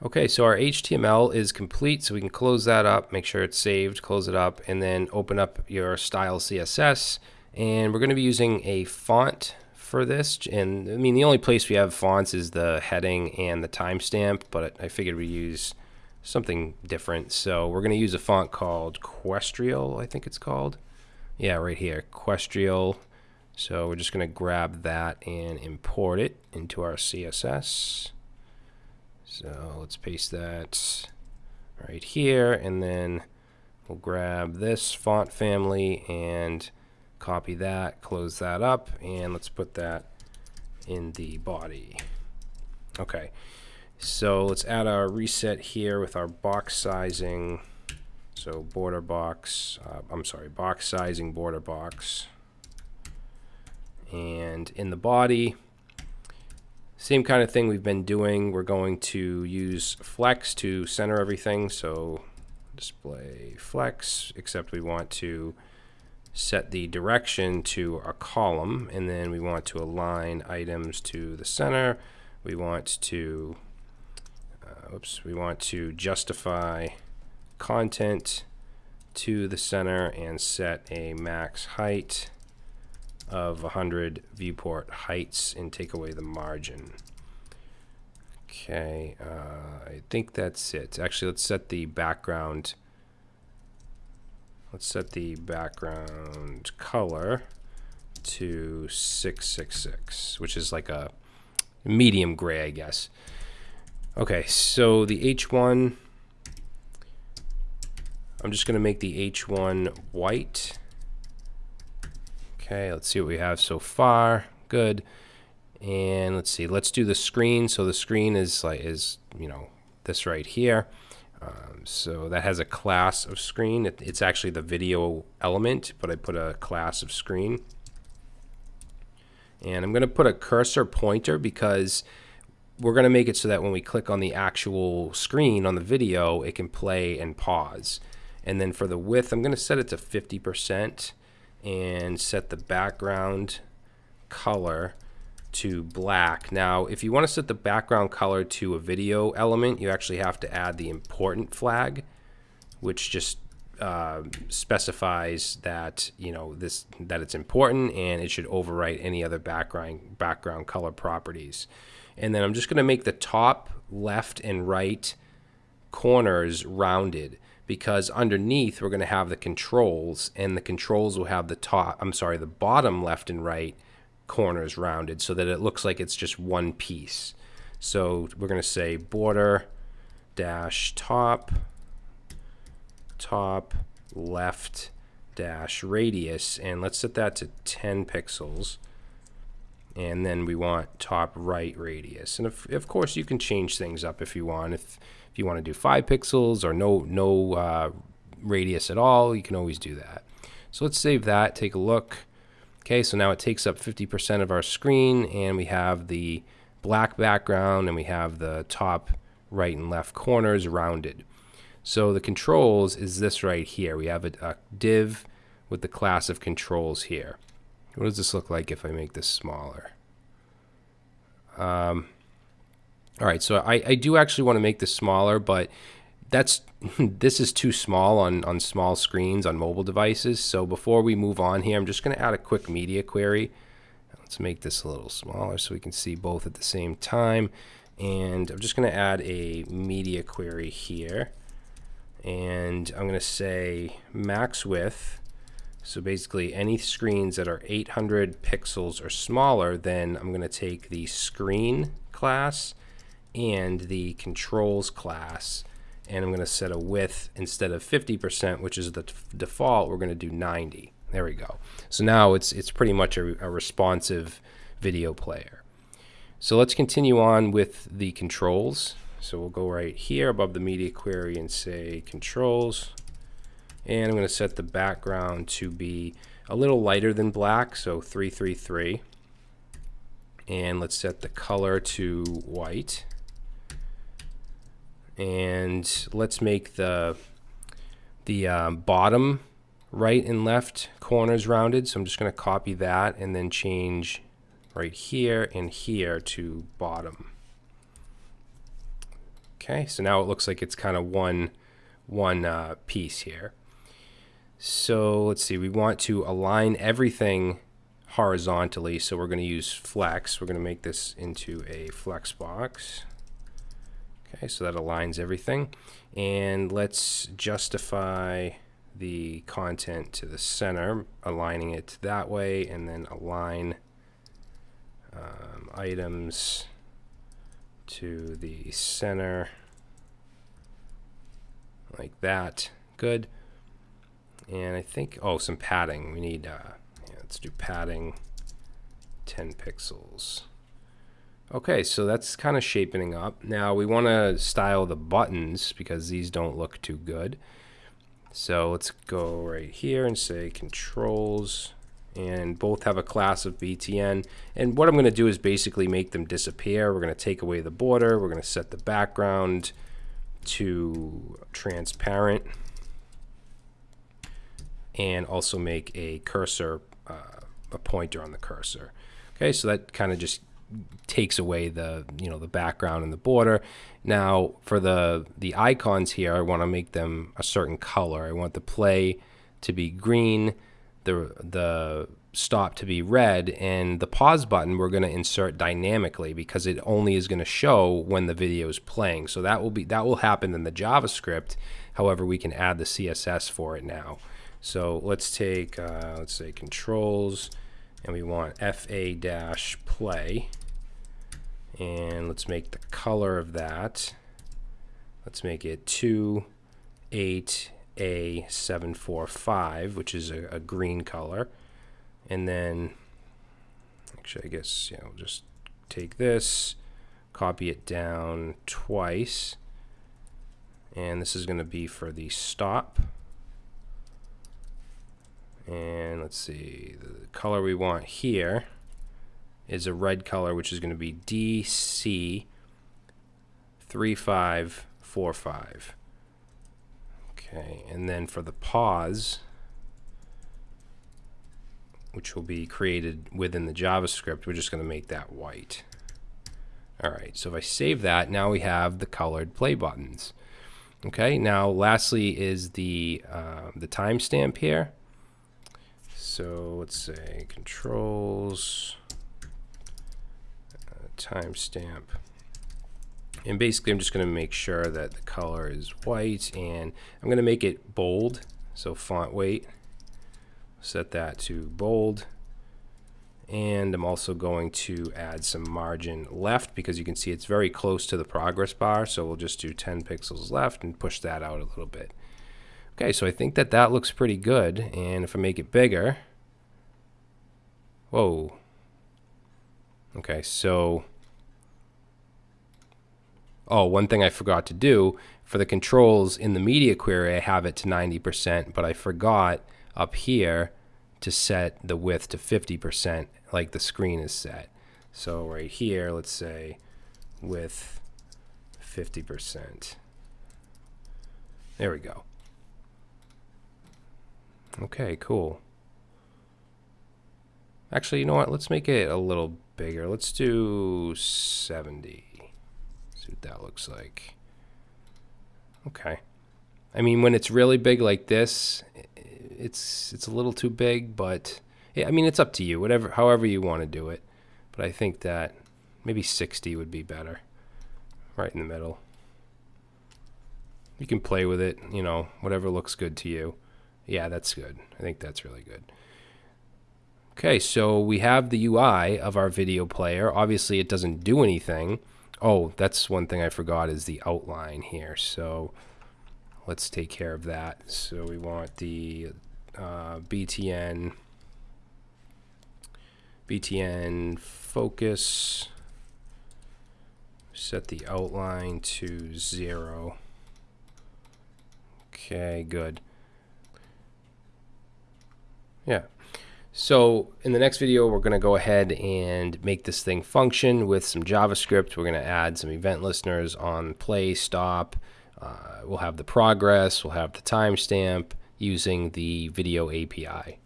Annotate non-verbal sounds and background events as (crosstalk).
Okay, so our HTML is complete, so we can close that up, make sure it's saved, close it up, and then open up your style CSS. And we're going to be using a font for this. And I mean, the only place we have fonts is the heading and the timestamp, but I figured we use something different. So we're going to use a font called Questrial, I think it's called. Yeah, right here, Questrial. So we're just going to grab that and import it into our CSS. So let's paste that right here and then we'll grab this font family and copy that, close that up, and let's put that in the body. Okay, so let's add our reset here with our box sizing. So border box, uh, I'm sorry, box sizing border box. And in the body, same kind of thing we've been doing. We're going to use flex to center everything. So display flex, except we want to set the direction to a column and then we want to align items to the center. We want to, uh, oops, we want to justify content to the center and set a max height of 100 viewport heights and take away the margin. Okay, uh, I think that's it. Actually, let's set the background. Let's set the background color to 666, which is like a medium gray, I guess. Okay, so the H1, I'm just going to make the H1 white. Okay, let's see what we have so far. Good. And let's see, let's do the screen. So the screen is like is, you know, this right here. Um, so that has a class of screen. It, it's actually the video element, but I put a class of screen. And I'm going to put a cursor pointer because we're going to make it so that when we click on the actual screen on the video, it can play and pause. And then for the width, I'm going to set it to 50% and set the background color to black. Now, if you want to set the background color to a video element, you actually have to add the important flag, which just uh, specifies that you know this that it's important and it should overwrite any other background background color properties. And then I'm just going to make the top left and right corners rounded because underneath we're going to have the controls and the controls will have the top I'm sorry the bottom left and right corners rounded so that it looks like it's just one piece. So we're going to say border dash top top left dash radius and let's set that to 10 pixels. And then we want top right radius. And if, of course you can change things up if you want. If you want to do five pixels or no, no uh, radius at all, you can always do that. So let's save that, take a look. Okay, so now it takes up 50% of our screen and we have the black background and we have the top right and left corners rounded. So the controls is this right here. We have a, a div with the class of controls here. What does this look like if I make this smaller? Um, all right, so I, I do actually want to make this smaller, but that's (laughs) this is too small on, on small screens on mobile devices. So before we move on here, I'm just going to add a quick media query. Let's make this a little smaller so we can see both at the same time. And I'm just going to add a media query here. And I'm going to say max width. So basically any screens that are 800 pixels or smaller, then I'm going to take the screen class and the controls class. And I'm going to set a width instead of 50% which is the default we're going to do 90 there we go. So now it's it's pretty much a, a responsive video player. So let's continue on with the controls. So we'll go right here above the media query and say controls. And I'm going to set the background to be a little lighter than black so 333 and let's set the color to white and let's make the the um, bottom right and left corners rounded so I'm just going to copy that and then change right here and here to bottom Okay, so now it looks like it's kind of one, one uh, piece here. So let's see, we want to align everything horizontally, so we're going to use flex. We're going to make this into a flex box. Okay, so that aligns everything. And let's justify the content to the center, aligning it that way, and then align um, items to the center like that. Good. And I think, oh, some padding. We need, uh, yeah, let's do padding 10 pixels. Okay, so that's kind of shaping up. Now we want to style the buttons because these don't look too good. So let's go right here and say controls and both have a class of BTN. And what I'm going to do is basically make them disappear. We're going to take away the border. We're going to set the background to transparent and also make a cursor, uh, a pointer on the cursor. Okay, so that kind of just takes away the you know the background and the border. Now for the the icons here, I want to make them a certain color. I want the play to be green, the the stop to be red, and the pause button we're going to insert dynamically because it only is going to show when the video is playing. So that will be that will happen in the JavaScript. However, we can add the CSS for it now. So let's take uh, let's say controls and we want FA dash play. And let's make the color of that. Let's make it 28A745 which is a, a green color. And then actually I guess yeah we'll just take this copy it down twice. And this is going to be for the stop. And let's see the color we want here is a red color which is going to be DC 3545 okay and then for the pause which will be created within the JavaScript we're just going to make that white. Alright so if I save that now we have the colored play buttons. Okay now lastly is the uh, the timestamp here so let's say controls, uh, timestamp. And basically I'm just going to make sure that the color is white and I'm going to make it bold. So font weight, set that to bold. And I'm also going to add some margin left because you can see it's very close to the progress bar. So we'll just do 10 pixels left and push that out a little bit. Okay, so I think that that looks pretty good. And if I make it bigger, whoa. Okay, so, oh, one thing I forgot to do, for the controls in the media query, I have it to 90%, but I forgot up here to set the width to 50% like the screen is set. So right here, let's say width 50%. There we go. Okay, cool. Actually, you know what? Let's make it a little bigger. Let's do 70. See what that looks like. Okay. I mean, when it's really big like this, it's it's a little too big, but I mean, it's up to you. Whatever, however you want to do it. But I think that maybe 60 would be better. Right in the middle. You can play with it, you know, whatever looks good to you. Yeah, that's good. I think that's really good. Okay, so we have the UI of our video player. Obviously, it doesn't do anything. Oh, that's one thing I forgot is the outline here. So let's take care of that. So we want the uh, BTN BTN focus set the outline to zero okay good yeah. So in the next video, we're going to go ahead and make this thing function with some JavaScript. We're going to add some event listeners on play, stop. Uh, we'll have the progress. We'll have the timestamp using the video API.